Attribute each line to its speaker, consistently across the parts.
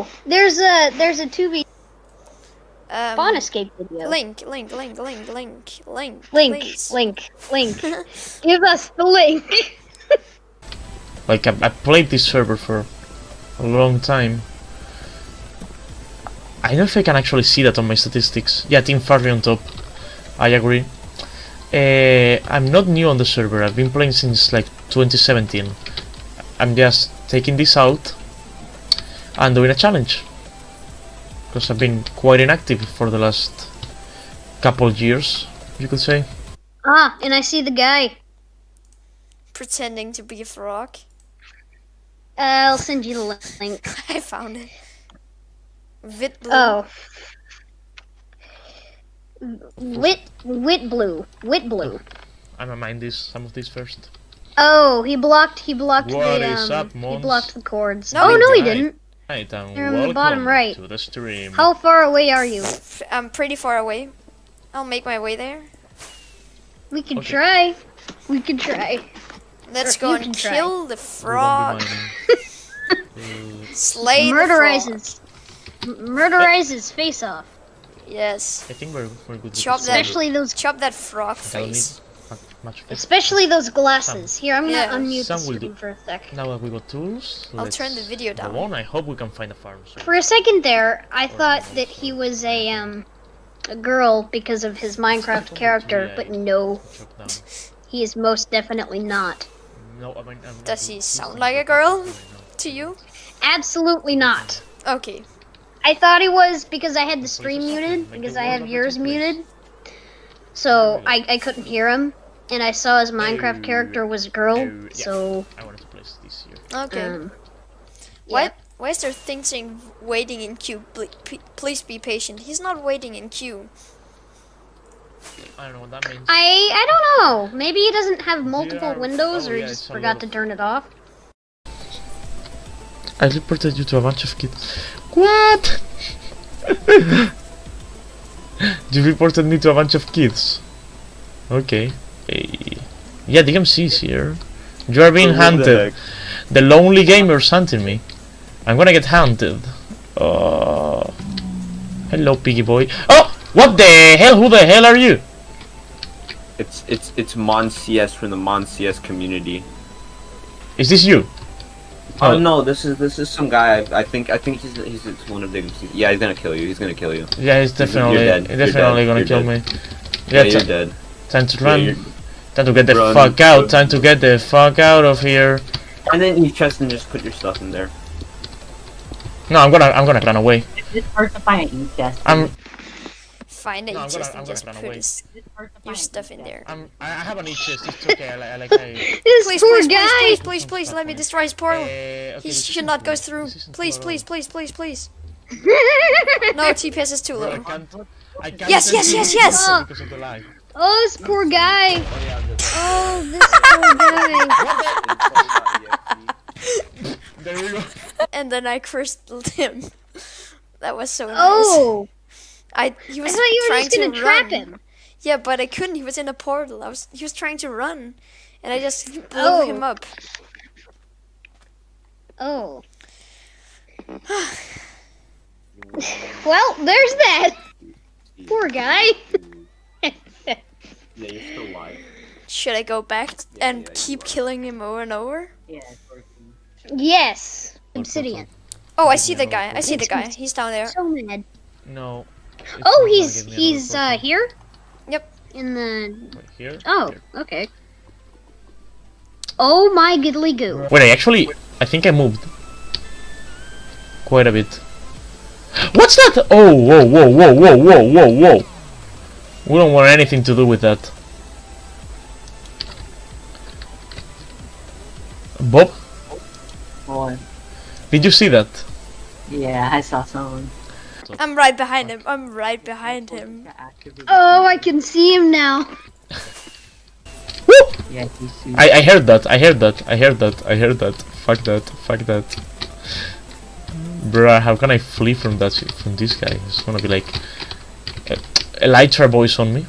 Speaker 1: Oh, there's a there's a 2v
Speaker 2: Um,
Speaker 1: spawn escape video.
Speaker 2: Link, link, link, link, link, link.
Speaker 1: link,
Speaker 2: please.
Speaker 1: link, link. Give us the link.
Speaker 3: Like I, I played this server for a long time. I don't know if I can actually see that on my statistics. Yeah, Team Farley on top. I agree. Uh, I'm not new on the server. I've been playing since like 2017. I'm just taking this out and doing a challenge because I've been quite inactive for the last couple years, you could say.
Speaker 1: ah, and I see the guy.
Speaker 2: Pretending to be a frog.
Speaker 1: Uh, I'll send you the link.
Speaker 2: I found it. Vit blue.
Speaker 1: Oh. Wit, wit blue, wit blue.
Speaker 3: I'ma mind this some of these first.
Speaker 1: Oh, he blocked. He blocked
Speaker 3: What
Speaker 1: the
Speaker 3: is
Speaker 1: um.
Speaker 3: up,
Speaker 1: he blocked the cords.
Speaker 2: No,
Speaker 1: oh no, he didn't.
Speaker 3: Right, and
Speaker 1: They're on the bottom right.
Speaker 3: to the stream.
Speaker 1: How far away are you?
Speaker 2: I'm pretty far away. I'll make my way there.
Speaker 1: We can
Speaker 3: Okay.
Speaker 1: try. We can try.
Speaker 2: Let's
Speaker 1: Or
Speaker 2: go and
Speaker 1: can try.
Speaker 2: kill the frog.
Speaker 3: be
Speaker 2: Murderizes. The frog.
Speaker 1: Murderize Murderize face off.
Speaker 2: Yes.
Speaker 3: I think we're, we're good. with
Speaker 2: Chop that-
Speaker 1: Especially those.
Speaker 2: Chop that frog
Speaker 3: I don't need
Speaker 2: face.
Speaker 3: Mu- much of.
Speaker 1: Especially those glasses. Here, I'm gonna unmute the
Speaker 3: Some will
Speaker 1: stream for a sec.
Speaker 3: Now that we got tools,
Speaker 2: I'll
Speaker 3: let's
Speaker 2: turn the video
Speaker 3: go
Speaker 2: down.
Speaker 3: on. I hope we can find a farm. soon.
Speaker 1: For a second there, I thought that he was a um a girl because of his Minecraft character, but no,
Speaker 3: Chop
Speaker 1: he is most definitely not.
Speaker 3: No, I mean, I'm
Speaker 2: Does he sound like a girl? To you?
Speaker 1: Absolutely not.
Speaker 2: Okay.
Speaker 1: I thought he was because I had the stream muted, because I have yours muted. So I, I couldn't hear him, and I saw his Minecraft
Speaker 3: Oh.
Speaker 1: character was a girl,
Speaker 3: Oh, yeah.
Speaker 1: so
Speaker 3: I wanted to place this here.
Speaker 2: Okay.
Speaker 1: um,
Speaker 2: Why, why is there things saying waiting in queue? Please be patient. He's not waiting in queue.
Speaker 3: I don't know what that means.
Speaker 1: I I don't know. Maybe he doesn't have multiple
Speaker 3: Yeah,
Speaker 1: windows,
Speaker 3: oh
Speaker 1: or he
Speaker 3: yeah,
Speaker 1: just forgot to turn it off.
Speaker 3: I reported you to a bunch of kids. What? you reported me to a bunch of kids. Okay. Hey. Yeah, DMC is here. You are being
Speaker 4: Who the
Speaker 3: hunted.
Speaker 4: heck?
Speaker 3: The lonely gamer's hunting me. I'm gonna get hunted. Uh, hello, piggy boy. Oh! What the hell? Who the hell are you?
Speaker 4: It's it's it's Mon CS from the Mon CS community.
Speaker 3: Is this you?
Speaker 4: Oh,
Speaker 3: Oh.
Speaker 4: no, this is this is some guy. I, I think I think he's he's it's one of the yeah. He's gonna kill you. He's gonna kill you.
Speaker 3: Yeah, he's
Speaker 4: You're
Speaker 3: definitely,
Speaker 4: dead. You're
Speaker 3: definitely
Speaker 4: dead.
Speaker 3: gonna
Speaker 4: You're
Speaker 3: kill
Speaker 4: dead.
Speaker 3: me.
Speaker 4: Yeah,
Speaker 3: Yeah,
Speaker 4: you're
Speaker 3: ti-
Speaker 4: dead.
Speaker 3: time to
Speaker 4: Yeah,
Speaker 3: run.
Speaker 4: you're-
Speaker 3: Time to get the
Speaker 4: Run,
Speaker 3: fuck out.
Speaker 4: run.
Speaker 3: Time to get the fuck out of here.
Speaker 4: And then you chest and just put your stuff in there.
Speaker 3: No, I'm gonna, I'm gonna run away.
Speaker 5: It's hard to find an chest.
Speaker 3: I'm,
Speaker 2: Find it
Speaker 3: No, I'm gonna-
Speaker 2: just and
Speaker 3: gonna
Speaker 2: just
Speaker 3: run
Speaker 2: put
Speaker 3: away.
Speaker 2: his,
Speaker 5: It's hard to
Speaker 2: your stuff in there.
Speaker 3: I'm, I I have an chest. It's okay. I, like- I like, I.
Speaker 1: This
Speaker 2: Please,
Speaker 1: poor
Speaker 2: please,
Speaker 1: guy.
Speaker 2: please, please, please, please, let me destroy his portal.
Speaker 3: Uh, okay,
Speaker 2: He should
Speaker 3: isn't
Speaker 2: go through. Please, please, please, please, please. No, TPS is too
Speaker 3: Bro, I
Speaker 2: low.
Speaker 3: can't, I can't
Speaker 2: Yes, yes,
Speaker 3: send
Speaker 2: yes,
Speaker 3: you
Speaker 2: yes!
Speaker 3: People Because of the lag.
Speaker 1: oh, this poor guy.
Speaker 4: Oh.
Speaker 1: This poor guy.
Speaker 3: There we go.
Speaker 2: And then I cursed him. That was so nice.
Speaker 1: Oh,
Speaker 2: I he
Speaker 1: I
Speaker 2: was
Speaker 1: thought you were just gonna
Speaker 2: to
Speaker 1: trap
Speaker 2: run.
Speaker 1: him.
Speaker 2: Yeah, but I couldn't. He was in a portal. I was. He was trying to run, and I just blew
Speaker 1: Oh.
Speaker 2: him up.
Speaker 1: Oh. well, there's that. Poor guy.
Speaker 4: Yeah, you're still alive.
Speaker 2: Should I go back
Speaker 4: Yeah,
Speaker 2: and
Speaker 4: yeah,
Speaker 2: keep killing him over and over?
Speaker 5: Yeah,
Speaker 1: yes. Obsidian.
Speaker 2: Oh, I see the guy. I see the guy. He's down there.
Speaker 1: So mad.
Speaker 3: No.
Speaker 1: Oh, he's he's uh here.
Speaker 2: Yep.
Speaker 1: In the.
Speaker 3: Right here.
Speaker 1: Oh,
Speaker 3: Here.
Speaker 1: okay. Oh my goodly goo.
Speaker 3: Wait, I actually, I think I moved quite a bit. What's that? Oh, whoa, whoa, whoa, whoa, whoa, whoa, whoa. We don't want anything to do with that. Bob,
Speaker 5: Boy.
Speaker 3: did you see that?
Speaker 5: Yeah, I saw someone.
Speaker 2: I'm right behind him. I'm right behind him.
Speaker 1: Oh, I can see him now.
Speaker 3: Woo!
Speaker 5: Yeah.
Speaker 3: I, I heard that, I heard that, I heard that, I heard that. Fuck that, fuck that. Bruh, how can I flee from that, from this guy? It's gonna be like... Elytra boys on me.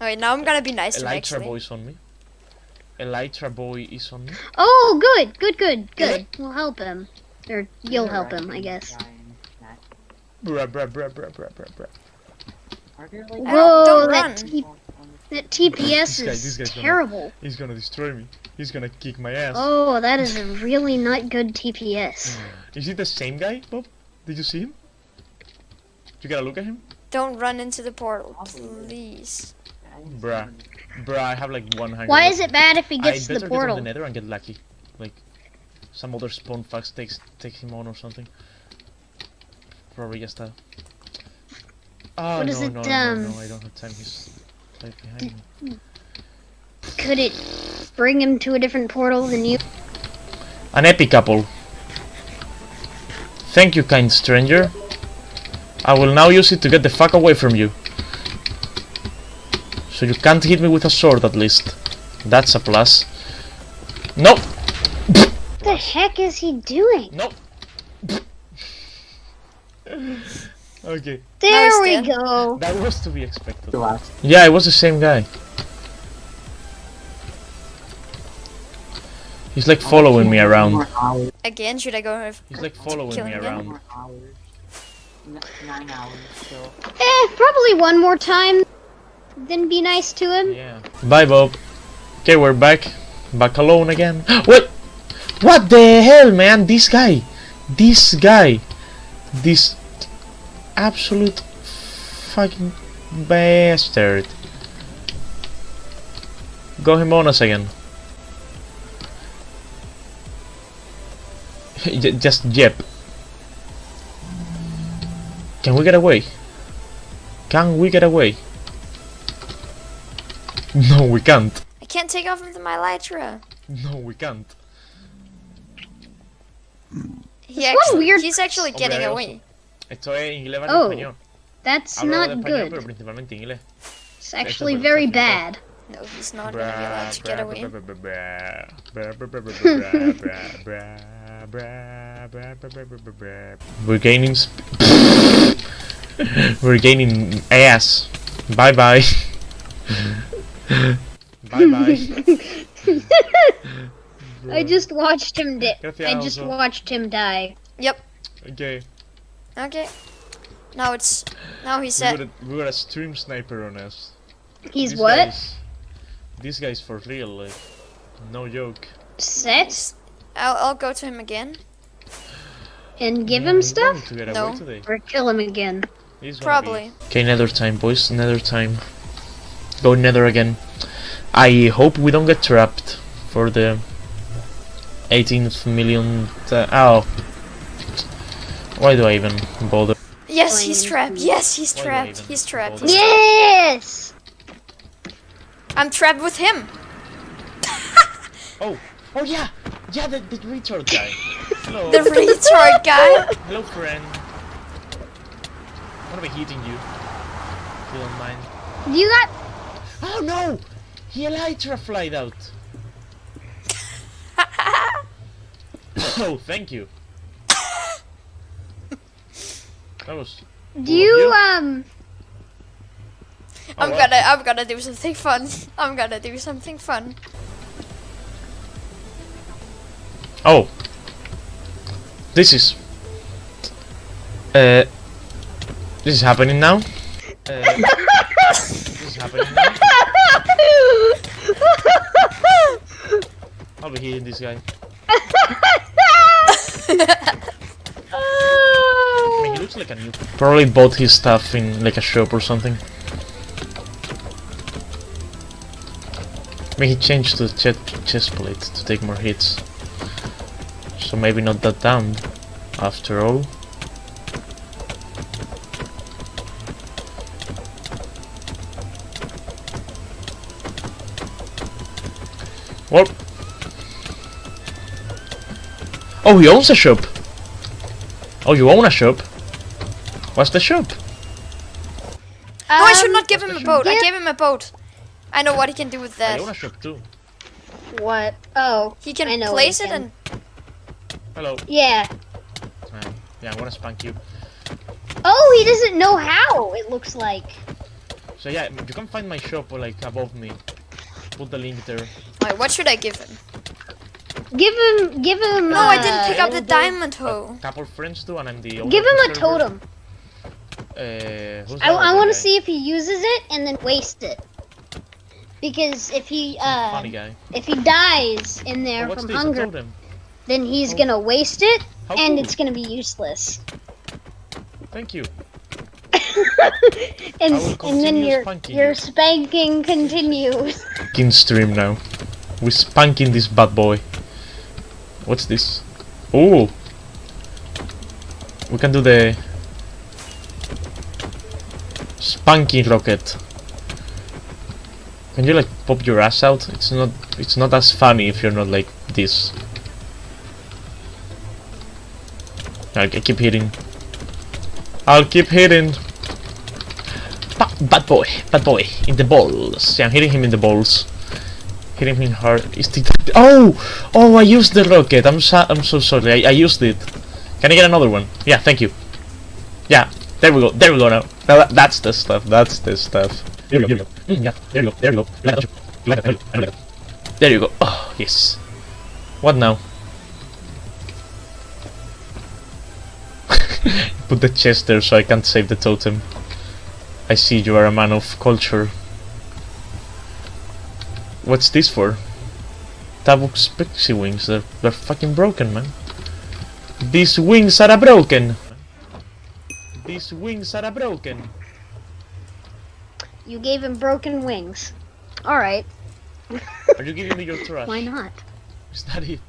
Speaker 2: Alright, now I'm gonna be nice to him
Speaker 3: Elytra
Speaker 2: actually.
Speaker 3: boys on me. Elytra boy is on me.
Speaker 1: Oh, good, good, good, good. We'll help him. Or you'll help him, I guess.
Speaker 3: Bruh, bruh, bruh, bruh, bruh, bruh, bruh.
Speaker 5: Like
Speaker 1: Whoa,
Speaker 2: don't
Speaker 1: that,
Speaker 2: run.
Speaker 1: T-
Speaker 5: on- on
Speaker 1: that TPS
Speaker 3: This guy- this
Speaker 1: is
Speaker 3: guy's gonna-
Speaker 1: terrible.
Speaker 3: He's gonna destroy me. He's gonna kick my ass.
Speaker 1: Oh, that is a really not good TPS. Hmm.
Speaker 3: Is it the same guy, Bob? Did you see him? You gotta look at him?
Speaker 2: Don't run into the portal, please.
Speaker 5: the- I
Speaker 3: Bruh. Bruh, I have like one hundred.
Speaker 1: Why is it bad if he gets to
Speaker 3: better
Speaker 1: the
Speaker 3: get on
Speaker 1: portal?
Speaker 3: the nether and get lucky. Like, some other spawn fax takes take him on or something. Probably just that. Oh
Speaker 1: What
Speaker 3: no,
Speaker 1: is it,
Speaker 3: no, no, no,
Speaker 1: um,
Speaker 3: no, I don't have time. He's right behind me.
Speaker 1: Could it bring him to a different portal than you?
Speaker 3: An epic couple. Thank you, kind stranger. I will now use it to get the fuck away from you. So you can't hit me with a sword at least. That's a plus. No!
Speaker 1: What the heck is he doing?
Speaker 3: No! okay,
Speaker 1: There we go.
Speaker 3: that was to be expected. Yeah, it was the same guy. He's like following me around.
Speaker 2: Again, should I go
Speaker 3: He's like following me
Speaker 2: him again?
Speaker 3: around.
Speaker 5: more hours. N- nine hours still.
Speaker 1: Eh, probably one more time. Then be nice to him.
Speaker 3: Yeah. Bye, Bob. Okay, we're back. Back alone again. what? What the hell, man? This guy. This guy. This absolute fucking bastard. Go him on us again. Just yep. Can we get away? Can we get away? No, we can't.
Speaker 2: I can't take off with my Elytra.
Speaker 3: No, we can't.
Speaker 2: He actually,
Speaker 1: weird...
Speaker 2: He's actually getting
Speaker 3: oso.
Speaker 2: away.
Speaker 3: Esto es inglés
Speaker 1: Oh,
Speaker 3: español.
Speaker 1: That's
Speaker 3: Hablo
Speaker 1: not
Speaker 3: español, pero
Speaker 1: good.
Speaker 3: principalmente inglés.
Speaker 1: It's actually
Speaker 3: but
Speaker 1: very
Speaker 3: it's actually
Speaker 1: bad.
Speaker 2: No, he's not gonna be allowed to get away.
Speaker 3: We're gaining sp- We're gaining ass. Bye bye. bye bye.
Speaker 1: I just watched him di- I just
Speaker 3: oso.
Speaker 1: watched him die.
Speaker 2: Yep.
Speaker 3: Okay.
Speaker 2: Okay. Now it's now he's
Speaker 3: We got, a, we got a stream sniper on us.
Speaker 1: He's
Speaker 3: This
Speaker 1: what?
Speaker 3: guy's- This guy's for real, like, no joke.
Speaker 1: Set?
Speaker 2: I'll I'll go to him again.
Speaker 1: And give him
Speaker 3: mm,
Speaker 1: stuff?
Speaker 3: To
Speaker 2: No.
Speaker 1: Or kill him again?
Speaker 3: He's
Speaker 2: Probably.
Speaker 3: Okay, nether time, boys. Nether time. Go nether again. I hope we don't get trapped for the 18th million. oh. Why do I even bother?
Speaker 2: Yes, he's trapped. Yes, he's
Speaker 3: Why do I
Speaker 2: trapped. He's trapped.
Speaker 3: bother?
Speaker 2: He's
Speaker 1: Yes!
Speaker 2: I'm trapped with him.
Speaker 3: Oh, oh yeah, yeah, the, the retard guy. Hello,
Speaker 2: The retard guy.
Speaker 3: hello, friend. What am gonna hitting you. If you don't mind.
Speaker 1: You got
Speaker 3: Oh no! He elytra flied out. oh, thank you. That was.
Speaker 1: do you
Speaker 3: you?
Speaker 1: um
Speaker 2: I'm
Speaker 3: wow.
Speaker 2: gonna I'm gonna do something fun. I'm gonna do something fun.
Speaker 3: Oh. This is. Uh. This is happening now. Uh, this is happening now. I'll be hitting this guy. I mean, he looks like a new. Probably bought his stuff in like a shop or something. I mean, he changed the chest, chest plate to take more hits. So maybe not that dumb, after all. What? Oh, he owns a shop. Oh, you own a shop. What's the shop?
Speaker 2: no, I should
Speaker 1: um,
Speaker 2: not give him a boat. I gave him a boat. I know what he can do with that.
Speaker 3: I own a
Speaker 2: that.
Speaker 3: shop too.
Speaker 1: What? Oh,
Speaker 2: He can
Speaker 1: I know
Speaker 2: place
Speaker 1: he
Speaker 2: it
Speaker 1: can.
Speaker 2: and
Speaker 3: Hello.
Speaker 1: yeah.
Speaker 3: Um, yeah, I'm gonna spank you.
Speaker 1: Oh, he doesn't know how. It looks like.
Speaker 3: So yeah, you can find my shop like above me. Put the link there.
Speaker 2: Wait, what should I give him?
Speaker 1: Give him, give him.
Speaker 2: No, I didn't pick
Speaker 1: uh,
Speaker 2: up the diamond hoe.
Speaker 3: couple friends do, and I'm the owner
Speaker 1: Give him a
Speaker 3: server.
Speaker 1: totem.
Speaker 3: Uh, who's
Speaker 1: I, I want to see if he uses it and then waste it. Because if he uh
Speaker 3: Funny guy.
Speaker 1: if he dies in there
Speaker 3: what's
Speaker 1: from
Speaker 3: this? A
Speaker 1: hunger,
Speaker 3: totem.
Speaker 1: Then he's
Speaker 3: Oh.
Speaker 1: gonna waste it
Speaker 3: How
Speaker 1: and
Speaker 3: cool.
Speaker 1: it's gonna be useless.
Speaker 3: Thank you.
Speaker 1: and and then your
Speaker 3: spanking
Speaker 1: your spanking continues.
Speaker 3: Spanking stream now. We're spanking this bad boy. What's this? Oh! We can do the spanking rocket. Can you like pop your ass out? It's not. It's not as funny if you're not like this. I, keep hitting. I'll keep hitting. Ba- bad boy, bad boy, in the balls. Yeah, I'm hitting him in the balls. Hitting him hard. Is oh, oh! I used the rocket. I'm so I'm so sorry. I, I used it. Can I get another one? Yeah, thank you. Yeah, there we go. There we go now. Now that, that's the stuff. That's the stuff. There you go. There go. Mm, there you go. There you go. Like that, like that, like that. There you go. Oh yes. What now? Put the chest there so I can't save the totem. I see you are a man of culture. What's this for? Tabuk's pixie wings, they're, they're fucking broken, man. These wings are broken! These wings are broken!
Speaker 1: You gave him broken wings. All right,
Speaker 3: Are you giving me your trash?
Speaker 1: why not?
Speaker 3: Is that it?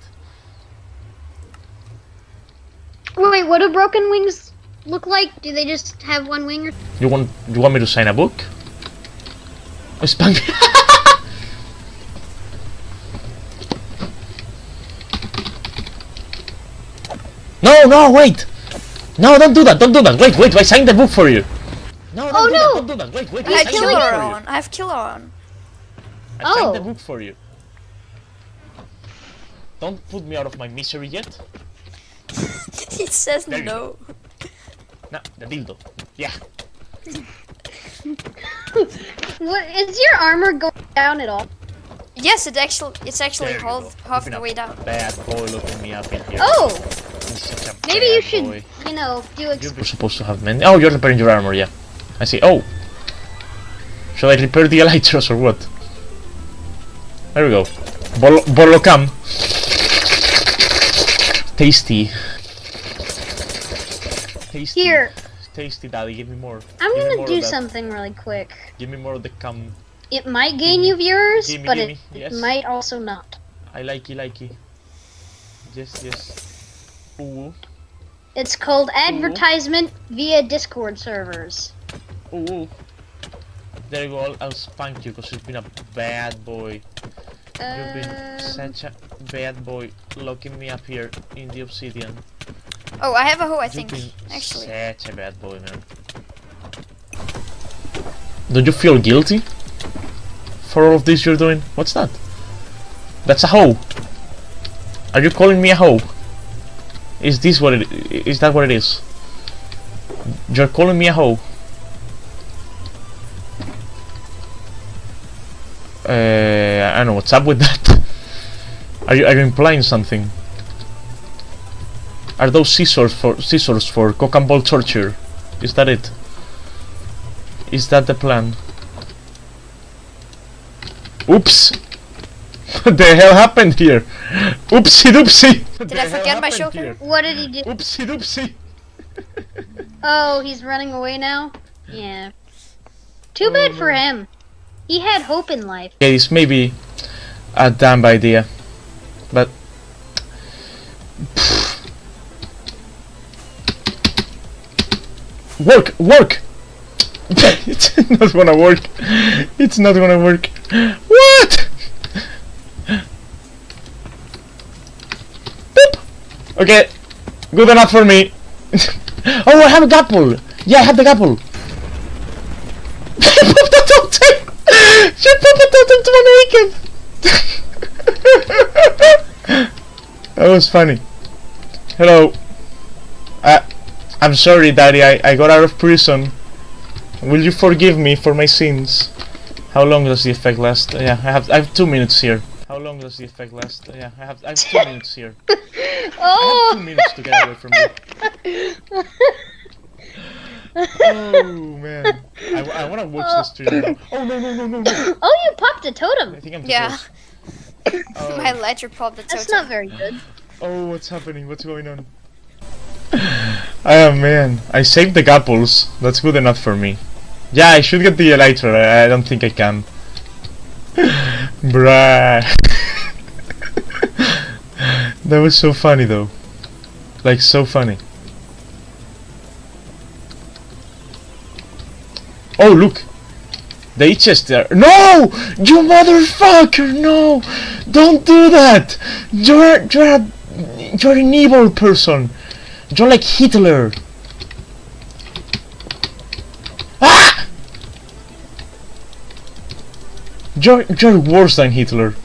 Speaker 1: Wait, what do broken wings look like? Do they just have one wing? Or...
Speaker 3: You want you want me to sign a book? Oh, Spank No, no, wait! No, don't do that, don't do that. Wait, wait, I signed the book for you. No, don't
Speaker 1: Oh,
Speaker 3: do
Speaker 1: no.
Speaker 3: that, don't do that. Wait, wait,
Speaker 2: I
Speaker 3: I
Speaker 2: have
Speaker 3: signed
Speaker 2: killer
Speaker 3: book for you.
Speaker 2: on. I have killer on.
Speaker 3: I signed the
Speaker 1: Oh.
Speaker 3: book for you. Don't put me out of my misery yet.
Speaker 2: he says
Speaker 3: There you
Speaker 2: no.
Speaker 3: Nah, the dildo. Yeah.
Speaker 1: What is your armor going down at all?
Speaker 2: Yes, it actually it's actually half half the way down.
Speaker 3: Bad boy looking me up in here.
Speaker 1: Oh,
Speaker 3: He's such a
Speaker 1: maybe you should,
Speaker 3: boy.
Speaker 1: you know, do ex-
Speaker 3: You're supposed to have men. Oh, you're repairing your armor, yeah. I see. Oh! Should I repair the elytros or what? There we go. Bol Bolocam. Tasty. Tasty.
Speaker 1: Here,
Speaker 3: Tasty, daddy. Give me more.
Speaker 1: I'm
Speaker 3: Give
Speaker 1: gonna
Speaker 3: more
Speaker 1: do something really quick.
Speaker 3: Give me more of the cum.
Speaker 1: It might gain you viewers,
Speaker 3: Gimme,
Speaker 1: but
Speaker 3: gimme,
Speaker 1: it,
Speaker 3: yes.
Speaker 1: it might also not.
Speaker 3: I like likey likey. Yes, yes. Ooh.
Speaker 1: It's called advertisement via Discord servers.
Speaker 3: Ooh. ooh. There you go. I'll, spank you because you've been a bad boy. You've been
Speaker 1: Um,
Speaker 3: such a bad boy locking me up here in the obsidian.
Speaker 2: Oh, I have a hoe. I think actually.
Speaker 3: such a bad boy, man. Don't you feel guilty for all of this you're doing? What's that? That's a hoe. Are you calling me a hoe? Is this what it? Is is? that what it is? You're calling me a hoe. Uh, I don't know what's up with that. Are you are you implying something? Are those scissors for scissors for cock and ball torture? Is that it? Is that the plan? Oops! what the hell happened here? Oopsie doopsie!
Speaker 2: Did I forget my shotgun?
Speaker 1: what did he do?
Speaker 3: Oopsie doopsie!
Speaker 1: Oh, he's running away now? Yeah. Too bad for him. He had hope in life.
Speaker 3: Yeah, this may be a uh, damn idea, uh, but work, work. it's not gonna work. It's not gonna work. What? Boop. Okay, good enough for me. oh, I have a gapple. Yeah, I have the gapple. Pop the totem! She popped the totem to my weekend! that was funny. Hello. Uh, I'm sorry, Daddy. I, I got out of prison. Will you forgive me for my sins? How long does the effect last? Uh, yeah, I have I have two minutes here. How long does the effect last? Yeah, I have I have two minutes here. oh. I have two
Speaker 1: Oh!
Speaker 3: minutes to get away from you. Oh man, I, I want to watch this stream now. Oh no no no no no!
Speaker 1: Oh, you popped a
Speaker 3: I
Speaker 1: totem.
Speaker 3: I think I'm too
Speaker 2: Yeah.
Speaker 3: close. Oh.
Speaker 2: My ledger popped the
Speaker 1: That's not very good.
Speaker 3: Oh, what's happening? What's going on? Oh man, I saved the gapples. That's good enough for me. Yeah, I should get the elytra. I don't think I can. Bruh. that was so funny though. Like so funny. Oh look! The H chest there. No! You motherfucker! No! Don't do that! You're you're a, you're an evil person. You're like Hitler. Ah! You're you're worse than Hitler.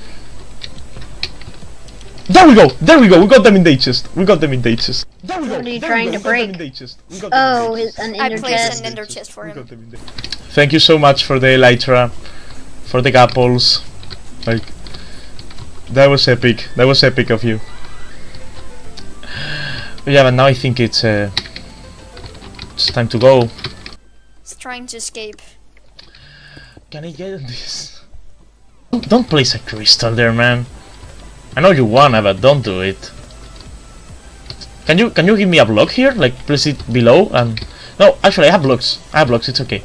Speaker 3: There we go! There we go! We got them in the chest. We got them in the chest. There we go!
Speaker 1: What are you
Speaker 3: there
Speaker 1: trying to
Speaker 3: go. We got them
Speaker 1: break?
Speaker 3: the chest. We got them in
Speaker 1: Oh, his,
Speaker 3: chest.
Speaker 1: an
Speaker 2: I
Speaker 1: ender
Speaker 2: placed
Speaker 1: chest.
Speaker 2: an ender chest for him.
Speaker 3: got them in the- Thank you so much for the elytra, for the gapples. Like, that was epic. That was epic of you. Yeah, but now I think it's uh, it's time to go.
Speaker 2: He's trying to escape.
Speaker 3: Can I get this? Don't, don't place a crystal there, man. I know you wanna, but don't do it. Can you can you give me a block here? Like place it below and no, actually I have blocks. I have blocks. It's okay.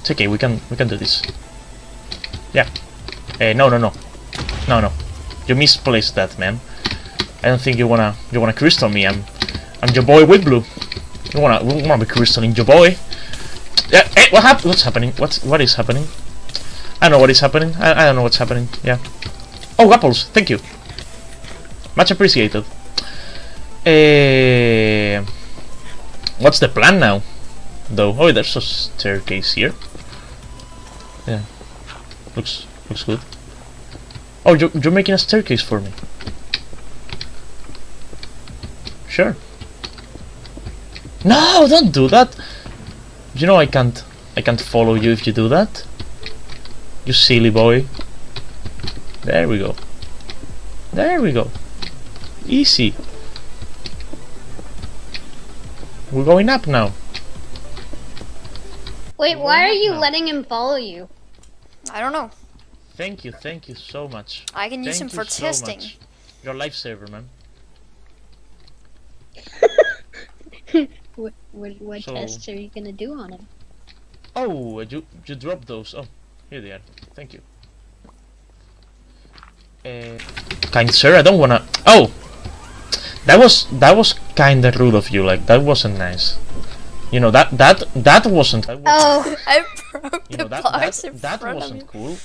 Speaker 3: It's okay. We can we can do this. Yeah. Eh, no, no, no, no, no. You misplaced that, man. I don't think you wanna you wanna crystal me. I'm I'm your boy with blue. You wanna you wanna be crystalling your boy? Yeah. Hey, what hap- What's happening? What's what is happening? I know what is happening. I, I don't know what's happening. Yeah. Oh, apples. Thank you. Much appreciated. Eh, what's the plan now? Though. Oh, there's a staircase here. Yeah. Looks looks good. Oh, you're, you're making a staircase for me. Sure. No, don't do that. You know I can't I can't follow you if you do that. You silly boy. There we go. There we go. Easy. We're going up now.
Speaker 1: Wait, why are you
Speaker 3: No.
Speaker 1: letting him follow you?
Speaker 2: I don't know.
Speaker 3: Thank you, thank you so much.
Speaker 2: I can use him for
Speaker 3: you so
Speaker 2: testing.
Speaker 3: much. You're a lifesaver, man.
Speaker 1: What what, what
Speaker 3: So-
Speaker 1: tests are you gonna do on him?
Speaker 3: Oh, you you dropped those. Oh, here they are. Thank you. Uh, kind sir, I don't wanna. Oh, that was that was kinda rude of you. Like that wasn't nice. You know that that that wasn't. That was,
Speaker 1: Oh,
Speaker 2: I broke
Speaker 3: you
Speaker 2: the
Speaker 3: know that
Speaker 2: blocks
Speaker 3: that,
Speaker 2: in
Speaker 3: that
Speaker 2: front
Speaker 3: wasn't
Speaker 2: you.
Speaker 3: cool.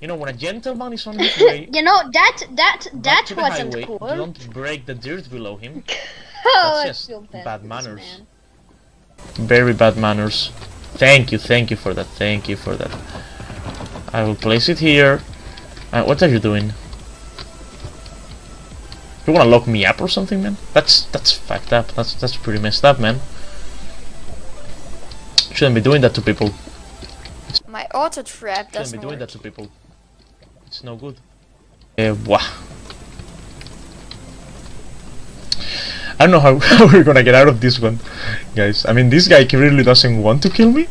Speaker 3: You know when a gentleman is on his way.
Speaker 1: you know that that that wasn't
Speaker 3: highway,
Speaker 1: cool.
Speaker 3: Don't break the dirt below him.
Speaker 1: oh, I
Speaker 3: just
Speaker 1: bad,
Speaker 3: bad manners.
Speaker 1: man.
Speaker 3: Very bad manners. Thank you, thank you for that. Thank you for that. I will place it here. Uh, what are you doing? You wanna lock me up or something, man? That's that's fucked up. That's that's pretty messed up, man. Shouldn't be doing that to people.
Speaker 2: My auto trap
Speaker 3: Shouldn't be doing
Speaker 2: work.
Speaker 3: that to people. It's no good. Eh, uh, I don't know how, how we're gonna get out of this one, guys. I mean, this guy really doesn't want to kill me.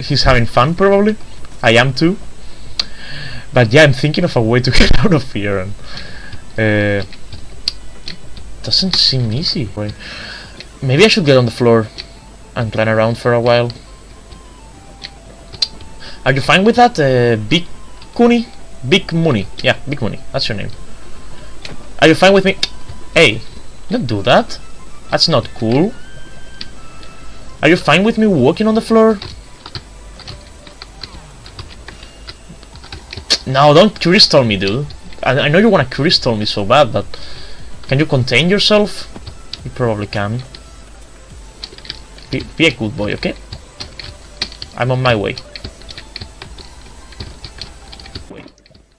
Speaker 3: He's having fun, probably. I am too. But yeah, I'm thinking of a way to get out of here, and uh, doesn't seem easy. Maybe I should get on the floor and run around for a while. Are you fine with that, uh, Big Kuni? Big Mooney. Yeah, Big Mooney. That's your name. Are you fine with me? Hey, don't do that. That's not cool. Are you fine with me walking on the floor? No, don't crystal me, dude. I, I know you want to crystal me so bad, but can you contain yourself? You probably can. Be, be a good boy, okay? I'm on my way.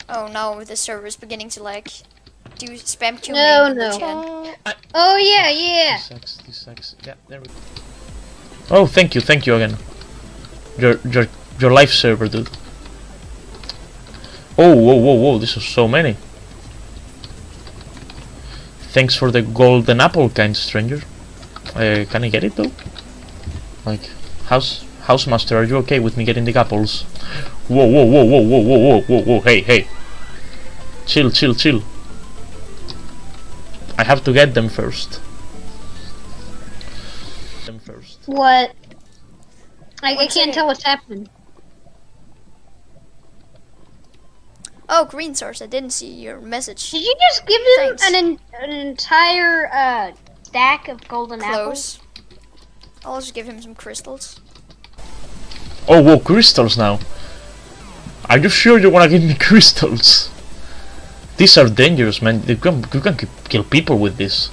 Speaker 2: Oh no, the server's beginning to lag. Do spam Q
Speaker 1: No,
Speaker 2: main
Speaker 1: no.
Speaker 2: chat?
Speaker 1: Oh yeah, yeah.
Speaker 3: This sucks, this sucks. Yeah, there we go. Oh, thank you, thank you again. Your your your life server, dude. Oh, whoa, whoa, whoa! This is so many. Thanks for the golden apple, kind stranger. Uh, can I get it though? Like, house housemaster, are you okay with me getting the apples? Whoa, whoa, whoa, whoa, whoa, whoa, whoa, whoa, whoa! Hey, hey! Chill, chill, chill. I have to get them first. Them first.
Speaker 1: What? I, I can't tell what's happening.
Speaker 2: Oh, green source. I didn't see your message.
Speaker 1: Did you just give him
Speaker 2: Thanks.
Speaker 1: an en- an entire uh, stack of golden apples?
Speaker 2: I'll also give him some crystals.
Speaker 3: Oh, whoa, crystals now. Are you sure you wanna give me crystals? These are dangerous, man. You can, you can kill people with this.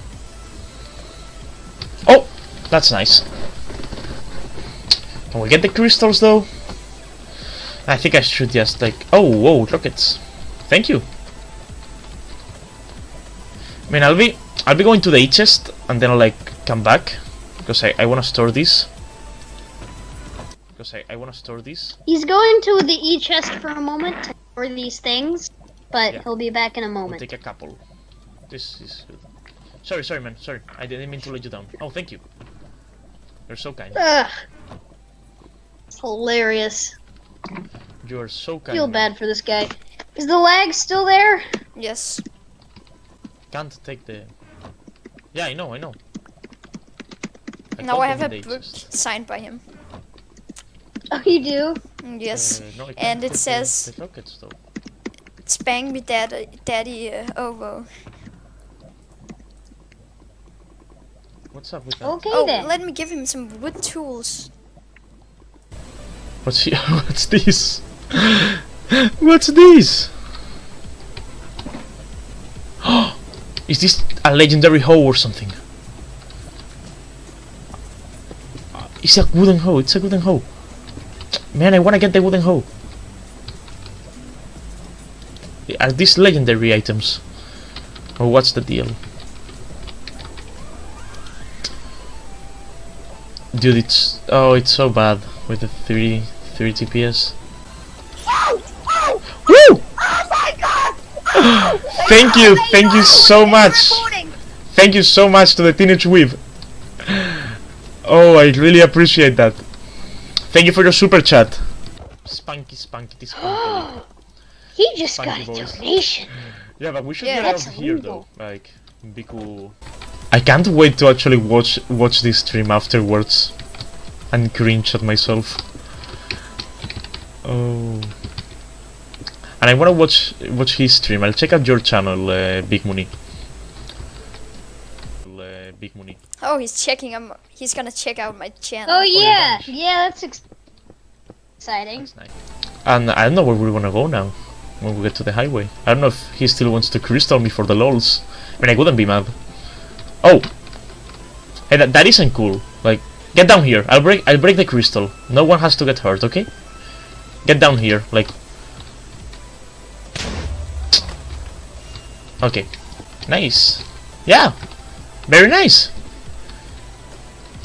Speaker 3: Oh, that's nice. Can we get the crystals though? I think I should just like. Oh, whoa, rockets. Thank you. I mean, I'll be I'll be going to the chest and then I'll like come back because I I wanna store this. Because I, I wanna store this.
Speaker 1: He's going to the E chest for a moment to store these things, but
Speaker 3: Yeah.
Speaker 1: he'll be back in a
Speaker 3: I'll
Speaker 1: moment.
Speaker 3: take a couple. This is good. Sorry, sorry, man. Sorry, I didn't mean to let you down. Oh, thank you. You're so kind.
Speaker 1: Ugh. It's hilarious.
Speaker 3: You are so kind.
Speaker 1: Feel
Speaker 3: man.
Speaker 1: bad for this guy. Is the lag still there?
Speaker 2: Yes.
Speaker 3: Can't take the. Yeah, I know, I know.
Speaker 2: now I have a book
Speaker 3: chest.
Speaker 2: signed by him.
Speaker 1: Oh, you do?
Speaker 2: Yes.
Speaker 3: Uh, no,
Speaker 2: and it
Speaker 3: take the-
Speaker 2: says-
Speaker 3: the rockets though.
Speaker 2: Spang me daddy, daddy uh, ovo.
Speaker 3: What's up with that?
Speaker 1: Okay
Speaker 2: Oh,
Speaker 1: then.
Speaker 2: let me give him some wood tools.
Speaker 3: What's he? What's this? What's this? Is this a legendary hoe or something? Uh, It's a wooden hoe. It's a wooden hoe. Man, I wanna get the wooden hoe. Are these legendary items? Or what's the deal? Dude, it's oh, it's so bad with the 3 3 TPS. Oh, oh, Woo! Oh thank you, thank you so much. Thank you so much to the Teenage Weave. Oh, I really appreciate that. Thank you for your super chat. Spunky, spunky, spunky.
Speaker 1: He just
Speaker 3: Funky
Speaker 1: got a
Speaker 3: boys.
Speaker 1: donation.
Speaker 3: Yeah, but we should
Speaker 2: Yeah,
Speaker 3: get out
Speaker 1: that's
Speaker 3: of here
Speaker 1: illegal.
Speaker 3: though. Like, be cool. I can't wait to actually watch watch this stream afterwards and cringe at myself. Oh. And I wanna watch watch his stream. I'll check out your channel, uh, Big Money. Uh, Big Money.
Speaker 2: Oh, he's checking. Um, he's gonna check out my channel.
Speaker 1: Oh yeah,
Speaker 3: gosh.
Speaker 1: yeah, that's ex- exciting.
Speaker 3: That's nice. And I don't know where we wanna go now. When we get to the highway. I don't know if he still wants to crystal me for the lols. I mean, I wouldn't be mad. Oh! Hey, that, that isn't cool. Like, get down here. I'll break I'll break the crystal. No one has to get hurt, okay? Get down here, like... Okay. Nice. Yeah! Very nice!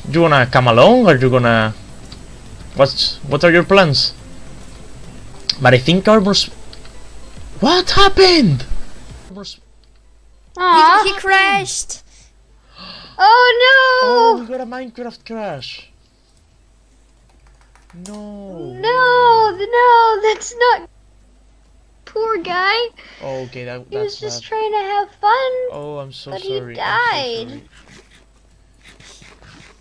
Speaker 3: You wanna come along, or you gonna... What's... What are your plans? But I think armor's... What happened? Armor's...
Speaker 1: Aw.
Speaker 2: He, he crashed.
Speaker 1: Oh no!
Speaker 3: Oh,
Speaker 1: no!
Speaker 3: we got a Minecraft crash. No.
Speaker 1: No, no, that's not. Poor guy.
Speaker 3: Oh, okay, that,
Speaker 1: He was just
Speaker 3: bad.
Speaker 1: trying to have fun.
Speaker 3: Oh, I'm so
Speaker 1: but he
Speaker 3: sorry. I'm so
Speaker 1: died.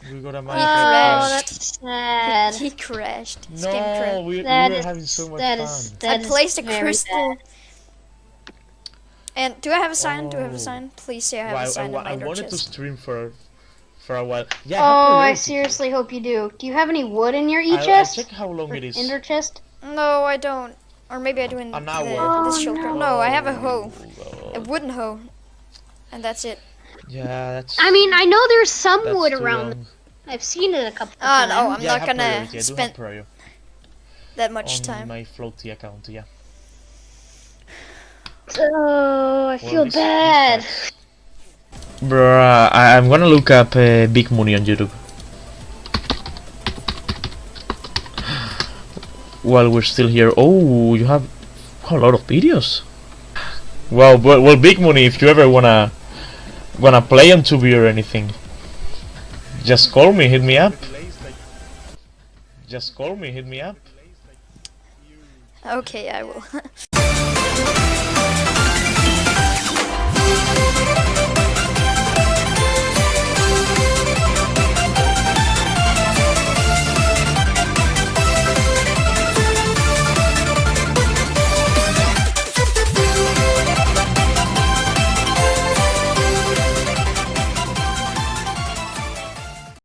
Speaker 3: sorry. We got a
Speaker 1: Oh,
Speaker 3: Minecraft crash.
Speaker 1: Oh, that's sad.
Speaker 2: He crashed. His
Speaker 3: No,
Speaker 2: game crashed.
Speaker 3: we, we were
Speaker 1: is-
Speaker 3: having so much
Speaker 1: that
Speaker 3: fun.
Speaker 1: is-
Speaker 2: I
Speaker 1: that is
Speaker 2: placed a crystal.
Speaker 1: bad.
Speaker 2: And do I have a sign? Do I have
Speaker 3: Oh.
Speaker 2: a sign? Please say I have
Speaker 3: Well, I,
Speaker 2: a
Speaker 3: I,
Speaker 2: sign
Speaker 3: wa-
Speaker 2: in my
Speaker 3: I
Speaker 2: inner
Speaker 3: wanted to stream for for a while. Yeah.
Speaker 1: Oh,
Speaker 3: have
Speaker 1: I
Speaker 3: priority.
Speaker 1: seriously hope you do. Do you have any wood in your
Speaker 3: I'll- I'll
Speaker 1: e-chest?
Speaker 3: check how long
Speaker 1: Or
Speaker 3: it is.
Speaker 1: Ender chest?
Speaker 2: No, I don't. Or maybe I do in
Speaker 3: An
Speaker 2: the,
Speaker 3: hour.
Speaker 2: this shulker. No, I have a hoe.
Speaker 3: Oh,
Speaker 2: A wooden hoe. And that's it.
Speaker 3: Yeah, that's.
Speaker 1: I mean, I know there's some wood around.
Speaker 3: long.
Speaker 1: I've seen it a couple
Speaker 2: Oh
Speaker 1: times.
Speaker 2: no, I'm
Speaker 3: yeah,
Speaker 2: not gonna
Speaker 3: priority. I do have
Speaker 2: spend
Speaker 3: priority
Speaker 2: that much
Speaker 3: on
Speaker 2: time.
Speaker 3: my floaty account. Yeah.
Speaker 1: Oh, I feel
Speaker 3: this
Speaker 1: bad.
Speaker 3: Bruh, I, I'm gonna look up uh, Big Money on YouTube. While we're still here. Oh, you have a lot of videos. Well, well, well, Big Money, if you ever wanna wanna play on 2B or anything, just call me, hit me up. Just call me, hit me up.
Speaker 2: Okay, I will.